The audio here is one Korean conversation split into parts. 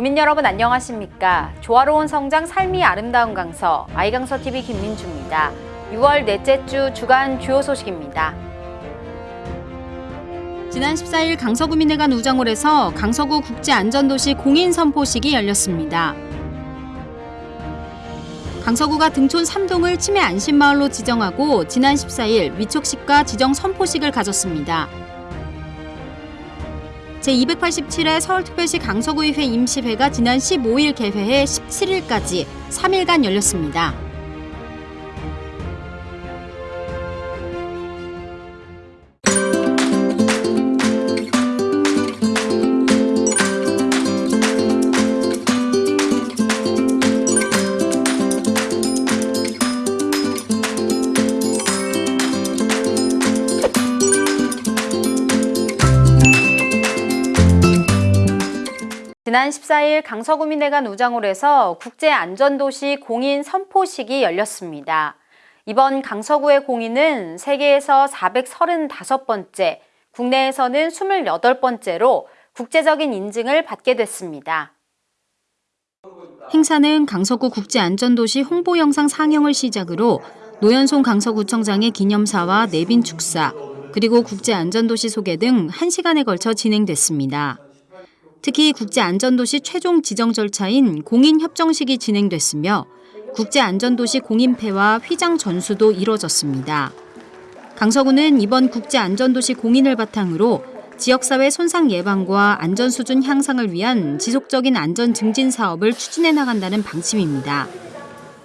구민 여러분 안녕하십니까? 조화로운 성장 삶이 아름다운 강서 아이강서 TV 김민주입니다. 6월 넷째 주 주간 주요 소식입니다. 지난 14일 강서구민회관 우정홀에서 강서구 국제안전도시 공인 선포식이 열렸습니다. 강서구가 등촌 3동을 치매 안심마을로 지정하고 지난 14일 위촉식과 지정 선포식을 가졌습니다. 제287회 서울특별시 강서구의회 임시회가 지난 15일 개회해 17일까지 3일간 열렸습니다. 지난 14일 강서구민회관 우장홀에서 국제안전도시 공인 선포식이 열렸습니다. 이번 강서구의 공인은 세계에서 435번째, 국내에서는 28번째로 국제적인 인증을 받게 됐습니다. 행사는 강서구 국제안전도시 홍보 영상 상영을 시작으로 노현송 강서구청장의 기념사와 내빈 축사, 그리고 국제안전도시 소개 등 1시간에 걸쳐 진행됐습니다. 특히 국제안전도시 최종 지정 절차인 공인협정식이 진행됐으며 국제안전도시 공인패와 휘장 전수도 이뤄졌습니다. 강서구는 이번 국제안전도시 공인을 바탕으로 지역사회 손상 예방과 안전수준 향상을 위한 지속적인 안전 증진 사업을 추진해 나간다는 방침입니다.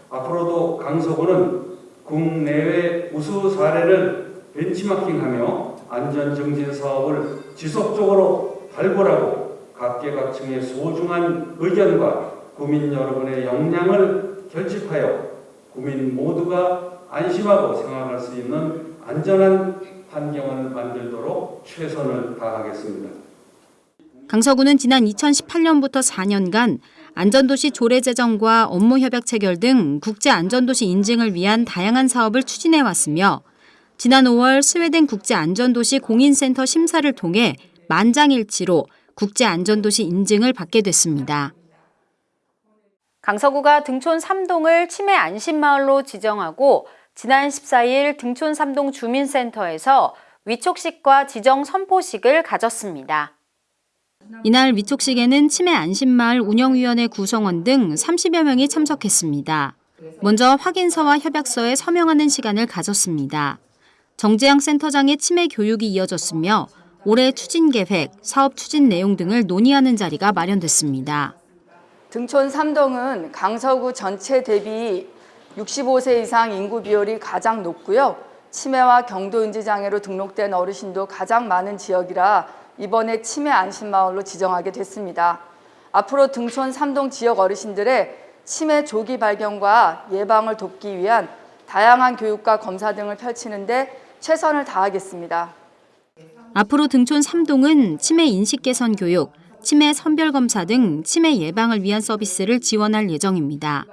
앞으로도 강서구는 국내외 우수 사례를 벤치마킹하며 안전 증진 사업을 지속적으로 발굴하고 각계각층의 소중한 의견과 구민 여러분의 역량을 결집하여 구민 모두가 안심하고 생활할 수 있는 안전한 환경을 만들도록 최선을 다하겠습니다. 강서구는 지난 2018년부터 4년간 안전도시 조례 제정과 업무 협약 체결 등 국제안전도시 인증을 위한 다양한 사업을 추진해 왔으며 지난 5월 스웨덴 국제안전도시 공인센터 심사를 통해 만장일치로 국제안전도시 인증을 받게 됐습니다. 강서구가 등촌 3동을 치매 안심마을로 지정하고 지난 14일 등촌 3동 주민센터에서 위촉식과 지정 선포식을 가졌습니다. 이날 위촉식에는 치매 안심마을 운영위원회 구성원 등 30여 명이 참석했습니다. 먼저 확인서와 협약서에 서명하는 시간을 가졌습니다. 정재영 센터장의 치매 교육이 이어졌으며 올해 추진 계획, 사업 추진 내용 등을 논의하는 자리가 마련됐습니다. 등촌 3동은 강서구 전체 대비 65세 이상 인구 비율이 가장 높고요. 치매와 경도인지 장애로 등록된 어르신도 가장 많은 지역이라 이번에 치매 안심마을로 지정하게 됐습니다. 앞으로 등촌 3동 지역 어르신들의 치매 조기 발견과 예방을 돕기 위한 다양한 교육과 검사 등을 펼치는데 최선을 다하겠습니다. 앞으로 등촌 3동은 치매 인식 개선 교육, 치매 선별 검사 등 치매 예방을 위한 서비스를 지원할 예정입니다.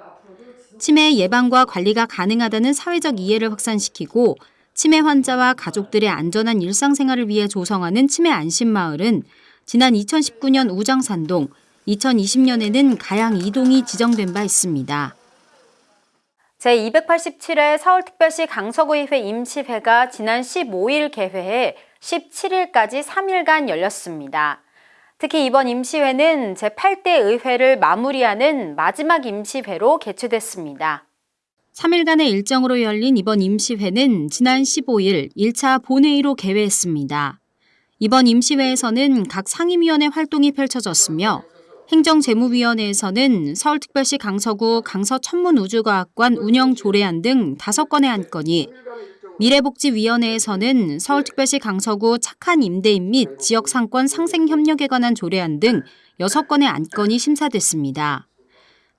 치매 예방과 관리가 가능하다는 사회적 이해를 확산시키고 치매 환자와 가족들의 안전한 일상생활을 위해 조성하는 치매 안심마을은 지난 2019년 우정산동, 2020년에는 가양 2동이 지정된 바 있습니다. 제287회 서울특별시 강서구의회 임시회가 지난 15일 개회해 17일까지 3일간 열렸습니다. 특히 이번 임시회는 제8대 의회를 마무리하는 마지막 임시회로 개최됐습니다. 3일간의 일정으로 열린 이번 임시회는 지난 15일 1차 본회의로 개회했습니다. 이번 임시회에서는 각 상임위원회 활동이 펼쳐졌으며 행정재무위원회에서는 서울특별시 강서구 강서천문우주과학관 운영 조례안 등 5건의 안건이 미래복지위원회에서는 서울특별시 강서구 착한 임대인 및 지역 상권 상생 협력에 관한 조례안 등 6건의 안건이 심사됐습니다.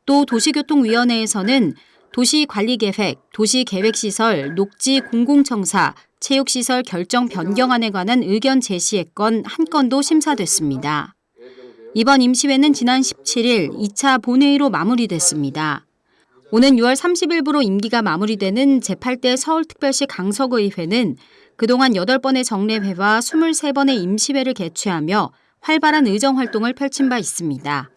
또 도시교통위원회에서는 도시관리계획, 도시계획시설, 녹지 공공청사, 체육시설 결정 변경안에 관한 의견 제시의 건 한 건도 심사됐습니다. 이번 임시회는 지난 17일 2차 본회의로 마무리됐습니다. 오는 6월 30일부로 임기가 마무리되는 제8대 서울특별시 강서구의회는 그동안 8번의 정례회와 23번의 임시회를 개최하며 활발한 의정활동을 펼친 바 있습니다.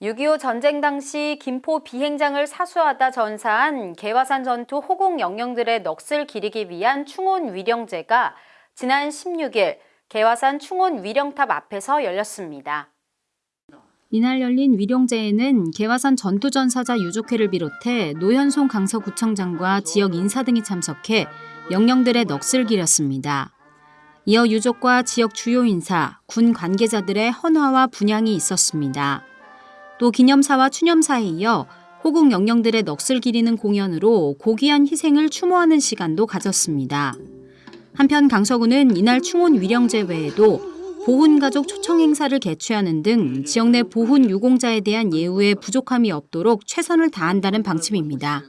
6.25 전쟁 당시 김포 비행장을 사수하다 전사한 개화산 전투 호국 영령들의 넋을 기리기 위한 충원 위령제가 지난 16일 개화산 충원 위령탑 앞에서 열렸습니다. 이날 열린 위령제에는 개화산 전투전사자 유족회를 비롯해 노현송 강서구청장과 지역 인사 등이 참석해 영령들의 넋을 기렸습니다. 이어 유족과 지역 주요 인사, 군 관계자들의 헌화와 분향이 있었습니다. 또 기념사와 추념사에 이어 호국 영령들의 넋을 기리는 공연으로 고귀한 희생을 추모하는 시간도 가졌습니다. 한편 강서구는 이날 충원 위령제 외에도 보훈가족 초청 행사를 개최하는 등 지역 내 보훈 유공자에 대한 예우에 부족함이 없도록 최선을 다한다는 방침입니다.